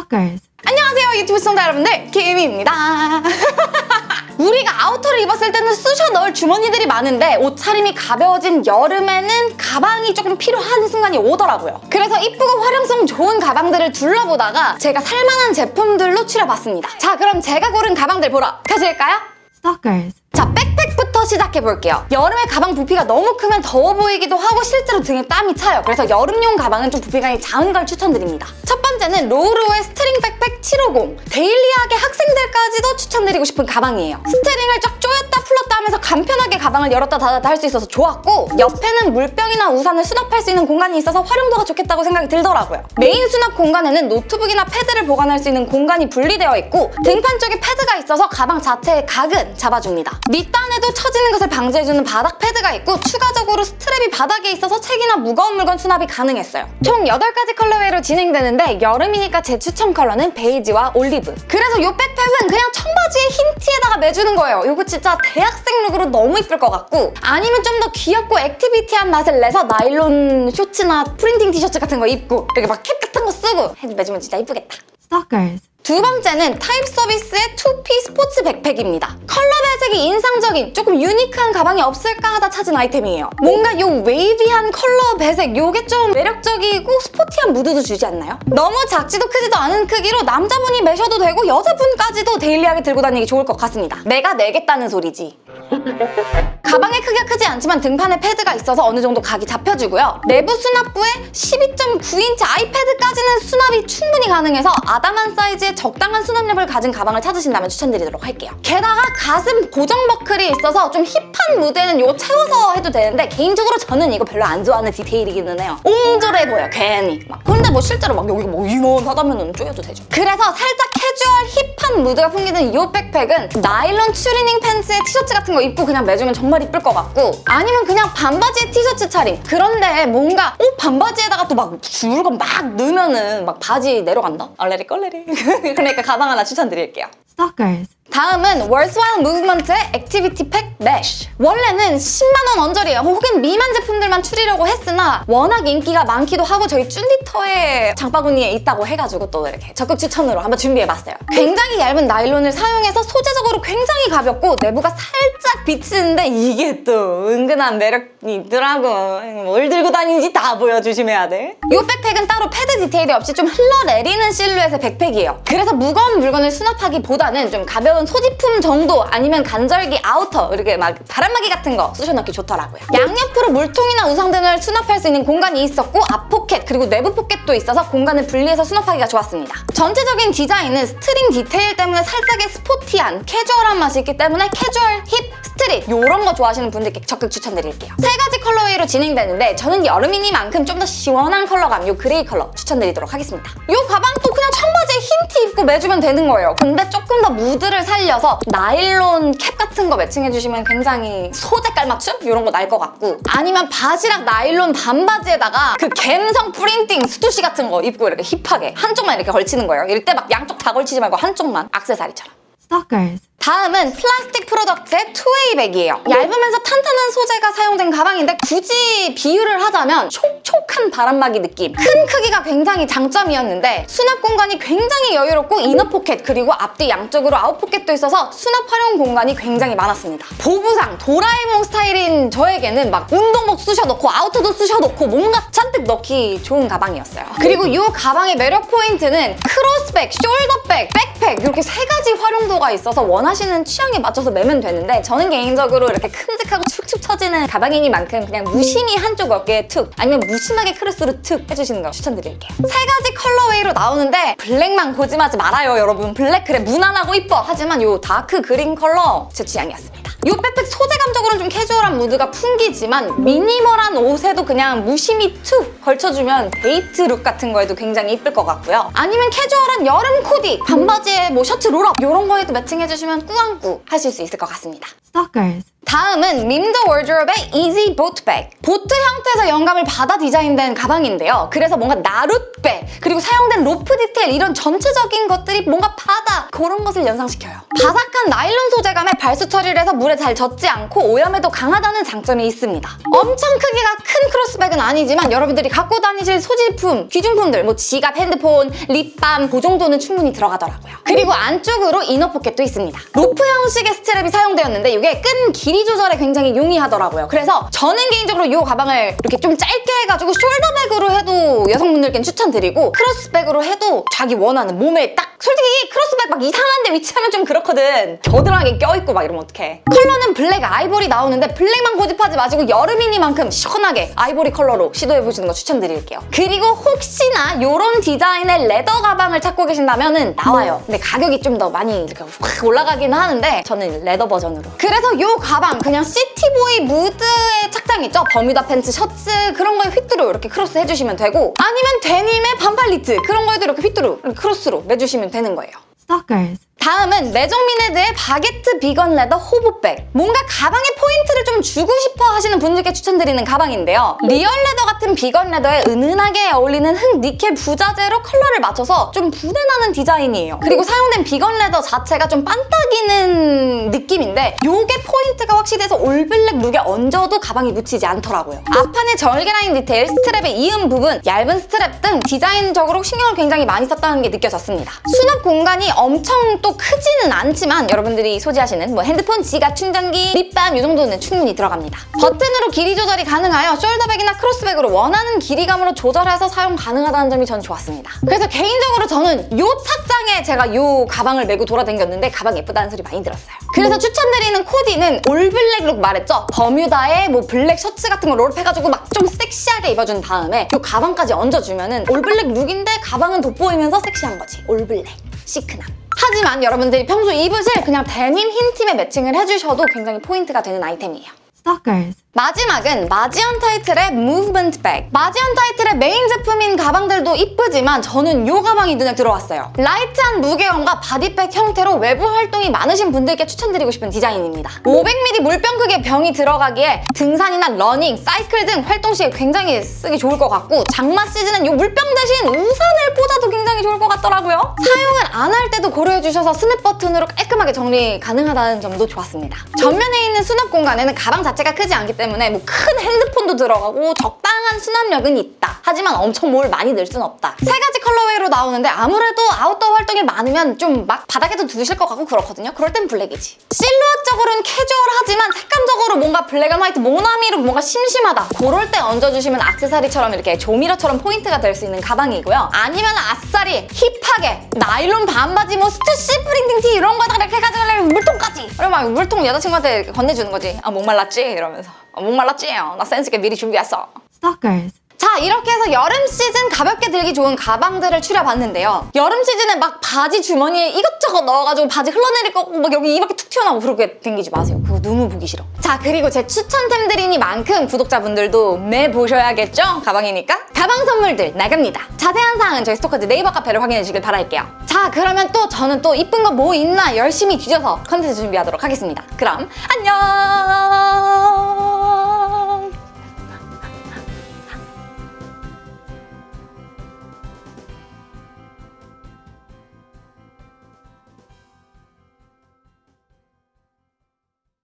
Stalkers. 안녕하세요 유튜브 시청자 여러분들 김희입니다 우리가 outer를 입었을 때는 쑤셔 넣을 주머니들이 많은데 옷차림이 가벼워진 여름에는 가방이 조금 필요한 순간이 오더라고요 그래서 이쁘고 활용성 좋은 가방들을 둘러보다가 제가 살만한 제품들로 추려봤습니다 자 그럼 제가 고른 가방들 보러 가실까요? Stalkers. 자, backpack부터 시작해볼게요. 여름에 가방 부피가 너무 크면 더워 보이기도 하고 실제로 등에 땀이 차요. 그래서 여름용 가방은 좀 부피감이 작은 걸 추천드립니다. 첫 번째는 로우로의 string backpack 750. daily하게 학생들까지도 추천드리고 싶은 가방이에요. string을 쫙 조였다 풀었다 하면서 간편하게 가방을 열었다 닫았다 할 수 있어서 좋았고 옆에는 물병이나 우산을 수납할 수 있는 공간이 있어서 활용도가 좋겠다고 생각이 들더라고요. 메인 수납 공간에는 노트북이나 패드를 보관할 수 있는 공간이 분리되어 있고 등판 쪽에 패드가 있어서 가방 자체의 각은 잡아줍니다. 밑단에도 처지는 것을 방지해주는 바닥 패드가 있고 추가적으로 strap이 바닥에 있어서 책이나 무거운 물건 수납이 가능했어요. 총 8가지 colorway로 진행되는데 여름이니까 제 추천 컬러는 베이지와 올리브. 그래서 이 backpack은 그냥 청바지에 흰 티에다가 매주는 거예요. 이거 진짜 대학생 look으로 너무 이쁠 것 같고 아니면 좀 더 귀엽고 activity한 맛을 내서 나일론 쇼츠나 프린팅 티셔츠 같은 거 입고 이렇게 막 캡 같은 거 쓰고 해도 매주면 진짜 이쁘겠다. Stalkers. 두 번째는 Type Service의 2P 스포츠 백팩입니다. 컬러 배색이 인상적인 조금 유니크한 가방이 없을까 하다 찾은 아이템이에요. 뭔가 이 wavy한 컬러 배색 이게 좀 매력적이고 스포티한 무드도 주지 않나요? 너무 작지도 크지도 않은 크기로 남자분이 매셔도 되고 여자분까지도 daily하게 들고 다니기 좋을 것 같습니다. 내가 내겠다는 소리지. 가방의 크기가 크지 않지만 등판에 패드가 있어서 어느 정도 각이 잡혀주고요. 내부 수납부에 12.9인치 아이패드까지는 수납이 충분히 가능해서 아담한 사이즈의 적당한 수납력을 가진 가방을 찾으신다면 추천드리도록 할게요. 게다가 가슴 고정 버클이 있어서 좀 힙한 무드에는 이거 채워서 해도 되는데 개인적으로 저는 이거 별로 안 좋아하는 디테일이기는 해요. 옹졸해 보여, 괜히. 막. 근데 뭐 실제로 막 여기가 뭐 이만하다면 쪼여도 되죠. 그래서 살짝 캐주얼 힙한 무드가 풍기는 이 백팩은 나일론 추리닝 팬츠에 티셔츠 같은 거 입고 그냥 매주면 정말 이쁠 것 같고 아니면 그냥 반바지에 티셔츠 차림 그런데 뭔가 어? 반바지에다가 또 막 줄거 막 넣으면은 막 바지 내려간다? 얼레리 껄레리 그러니까 가방 하나 추천드릴게요 Stalkers. 다음은 Worthwhile Movement의 Activity Pack Mesh. 원래는 10만원 언저리예요 혹은 미만 제품들만 추리려고 했으나 워낙 인기가 많기도 하고 저희 쭌디터의 장바구니에 있다고 해가지고 또 이렇게 적극 추천으로 한번 준비해봤어요. 굉장히 얇은 나일론을 사용해서 소재적으로 굉장히 가볍고 내부가 살짝 비치는데 이게 또 은근한 매력이 있더라고. 뭘 들고 다니는지 다 보여주시면 돼 이 백팩은 따로 패드 디테일이 없이 좀 흘러내리는 실루엣의 백팩이에요. 그래서 무거운 물건을 수납하기보다는 좀 가벼운 소지품 정도 아니면 간절기 아우터 이렇게 막 바람막이 같은 거 쑤셔넣기 좋더라고요. 양옆으로 물통이나 우산 등을 수납할 수 있는 공간이 있었고 앞 포켓 그리고 내부 포켓도 있어서 공간을 분리해서 수납하기가 좋았습니다. 전체적인 디자인은 스트링 디테일 때문에 살짝의 스포티한 캐주얼한 맛이 있기 때문에 캐주얼, 힙, 스트릿 이런 거 좋아하시는 분들께 적극 추천드릴게요. 세 가지 colorway로 진행되는데 저는 여름이니만큼 좀 더 시원한 컬러감 이 그레이 컬러 추천드리도록 하겠습니다. 이 가방도 그냥 청바지에 흰 티 입고 매주면 되는 거예요. 근데 조금 더 무드를 살려서 나일론 캡 같은 거 매칭해주시면 굉장히 소재 깔맞춤? 이런 거 날 것 같고 아니면 바스락 나일론 반바지에다가 그 갬성 프린팅 Stussy 같은 거 입고 이렇게 힙하게 한쪽만 이렇게 걸치는 거예요. 이럴 때 막 양쪽 다 걸치지 말고 한쪽만 악세사리처럼. Stalkers. 다음은 Plastic Product의 two-way bag이에요. 얇으면서 탄탄한 소재가 사용된 가방인데 굳이 비유를 하자면 촉촉한 바람막이 느낌. 큰 크기가 굉장히 장점이었는데 수납 공간이 굉장히 여유롭고 inner pocket 그리고 앞뒤 양쪽으로 out pocket도 있어서 수납 활용 공간이 굉장히 많았습니다. 보부상 도라에몽 스타일인 저에게는 막 운동복 쑤셔 넣고 아우터도 쑤셔 넣고 뭔가 잔뜩 넣기 좋은 가방이었어요. 그리고 이 가방의 매력 포인트는 크로스백, 숄더백, 백팩 이렇게 세 가지 활용도가 있어서 원하시는 취향에 맞춰서 매면 되는데 저는 개인적으로 이렇게 큼직하고 축축 처지는 가방이니만큼 그냥 무심히 한쪽 어깨에 툭 아니면 무심하게 크로스로 툭 해주시는 거 추천드릴게요. 세 가지 colorway로 나오는데 블랙만 고집하지 말아요 여러분. 블랙 그래 무난하고 이뻐 하지만 이 dark green 컬러 제 취향이었습니다. 이 백팩 소재감적으로는 좀 캐주얼한 무드가 풍기지만 미니멀한 옷에도 그냥 무심히 툭 걸쳐주면 데이트 룩 같은 거에도 굉장히 이쁠 것 같고요. 아니면 캐주얼한 여름 코디, 반바지에 뭐 셔츠 롤업 이런 거에도 매칭해주시면 꾸안꾸 하실 수 있을 것 같습니다. Stalkers. 다음은 Mim The Wardrobe의 easy boat bag. 보트 형태에서 영감을 받아 디자인된 가방인데요. 그래서 뭔가 나룻배, 그리고 사용된 로프 디테일 이런 전체적인 것들이 뭔가 바다 그런 것을 연상시켜요. 바삭한 나일론 소재감에 발수 처리를 해서 물에 잘 젖지 않고 오염에도 강하다는 장점이 있습니다. 엄청 크기가 큰 크로스백은 아니지만 여러분들이 갖고 다니실 소지품, 귀중품들, 뭐 지갑, 핸드폰, 립밤 그 정도는 충분히 들어가더라고요. 그리고 안쪽으로 inner pocket도 있습니다. 로프 형식의 스트랩이 사용되었는데 이게 끈 길이 조절에 굉장히 용이하더라고요. 그래서 저는 개인적으로 이 가방을 이렇게 좀 짧게 해가지고 숄더백으로 해도 여성분들께는 추천드리고 크로스백으로 해도 자기 원하는 몸에 딱 솔직히 크로스백 막 이상한 데 위치하면 좀 그렇거든. 겨드랑이 껴있고 막 이러면 어떡해. 컬러는 블랙 아이보리 나오는데 블랙만 고집하지 마시고 여름이니만큼 시원하게 아이보리 컬러로 시도해보시는 거 추천드릴게요. 그리고 혹시나 이런 디자인의 leather 가방을 찾고 계신다면 나와요. 근데 가격이 좀 더 많이 이렇게 확 올라가긴 하는데 저는 leather 버전으로. 그래서 이 가방 그냥 city boy 무드의 착장 있죠? 버뮤다 팬츠, 셔츠 그런 거에 휘뚜루 이렇게 크로스 해주시면 되고 아니면 데님의 반팔 니트 그런 거에도 이렇게 휘뚜루 크로스로 매주시면 되는 거예요. Stalkers. 다음은 레종미네드의 baguette vegan leather hobo bag. 뭔가 가방에 포인트를 좀 주고 싶어 하시는 분들께 추천드리는 가방인데요. real leather 같은 vegan leather에 은은하게 어울리는 흑 니켈 부자재로 컬러를 맞춰서 좀 부내나는 디자인이에요. 그리고 사용된 vegan leather 자체가 좀 반딱이는 느낌인데 이게 포인트가 확실해서 all black 룩에 얹어도 가방이 묻히지 않더라고요. 앞판의 절개 라인 디테일, 스트랩의 이음 부분, 얇은 스트랩 등 디자인적으로 신경을 굉장히 많이 썼다는 게 느껴졌습니다. 수납 공간이 엄청 또 크지는 않지만 여러분들이 소지하시는 뭐 핸드폰, 지갑, 충전기, 립밤 이 정도는 충분히 들어갑니다. 버튼으로 길이 조절이 가능하여 숄더백이나 크로스백으로 원하는 길이감으로 조절해서 사용 가능하다는 점이 전 좋았습니다. 그래서 개인적으로 저는 이 착장에 제가 이 가방을 메고 돌아다녔는데 가방 예쁘다는 소리 많이 들었어요. 그래서 추천드리는 코디는 all black look 말했죠? 버뮤다에 뭐 블랙 셔츠 같은 거 roll up해가지고 막 좀 섹시하게 입어준 다음에 이 가방까지 얹어주면 은 all black look인데 가방은 돋보이면서 섹시한 거지. all black. 시크남. 하지만 여러분들이 평소 입으실 그냥 데님 흰 티에 매칭을 해주셔도 굉장히 포인트가 되는 아이템이에요. Stalkers. 마지막은 MAZI UNTITLED의 movement bag. MAZI UNTITLED의 main 제품인 가방들도 이쁘지만 저는 이 가방이 눈에 들어왔어요. light한 무게감과 body bag 형태로 외부 활동이 많으신 분들께 추천드리고 싶은 디자인입니다. 500ml 물병 크기의 병이 들어가기에 등산이나 러닝, 사이클 등 활동 시에 굉장히 쓰기 좋을 것 같고 장마 시즌은 이 물병 대신 우산을 꽂아도 굉장히 좋을 것 같더라고요. 사용을 안할 때도 고려해주셔서 snap button으로 깔끔하게 정리 가능하다는 점도 좋았습니다. 전면에 있는 수납 공간에는 가방 자체가 크지 않기 때문에 뭐 큰 핸드폰도 들어가고 적당한 수납력은 있다. 하지만 엄청 뭘 많이 넣을 순 없다. 세 가지 colorway로 나오는데 아무래도 아웃도어 활동이 많으면 좀 막 바닥에도 두실 것 같고 그렇거든요. 그럴 땐 블랙이지. 실루엣적으로는 캐주얼하지만 색감적으로 뭔가 black and white 모나미로 뭔가 심심하다. 그럴 때 얹어주시면 악세사리처럼 이렇게 조미료처럼 포인트가 될 수 있는 가방이고요. 아니면 아싸리 hip하게 나일론 반바지 뭐 Stussy printing 티 이런 해가지고 물통까지. 그리고 막 물통 여자친구한테 건네주는 거지. 아 목말랐지? 이러면서. 아, 목말랐지? 어, 나 센스있게 미리 준비했어. Stalkers. 자 이렇게 해서 여름 시즌 가볍게 들기 좋은 가방들을 추려봤는데요. 여름 시즌에 막 바지 주머니에 이것저것 넣어가지고 바지 흘러내릴 거고 막 여기 이밖에 툭 튀어나오고 그렇게 댕기지 마세요. 그거 너무 보기 싫어. 자 그리고 제 추천템들이니만큼 구독자분들도 매 보셔야겠죠? 가방이니까. 가방 선물들 나갑니다. 자세한 사항은 저희 스토커즈 네이버 카페를 확인해 주길 바랄게요. 자 그러면 또 저는 또 이쁜 거 뭐 있나 열심히 뒤져서 컨텐츠 준비하도록 하겠습니다. 그럼 안녕!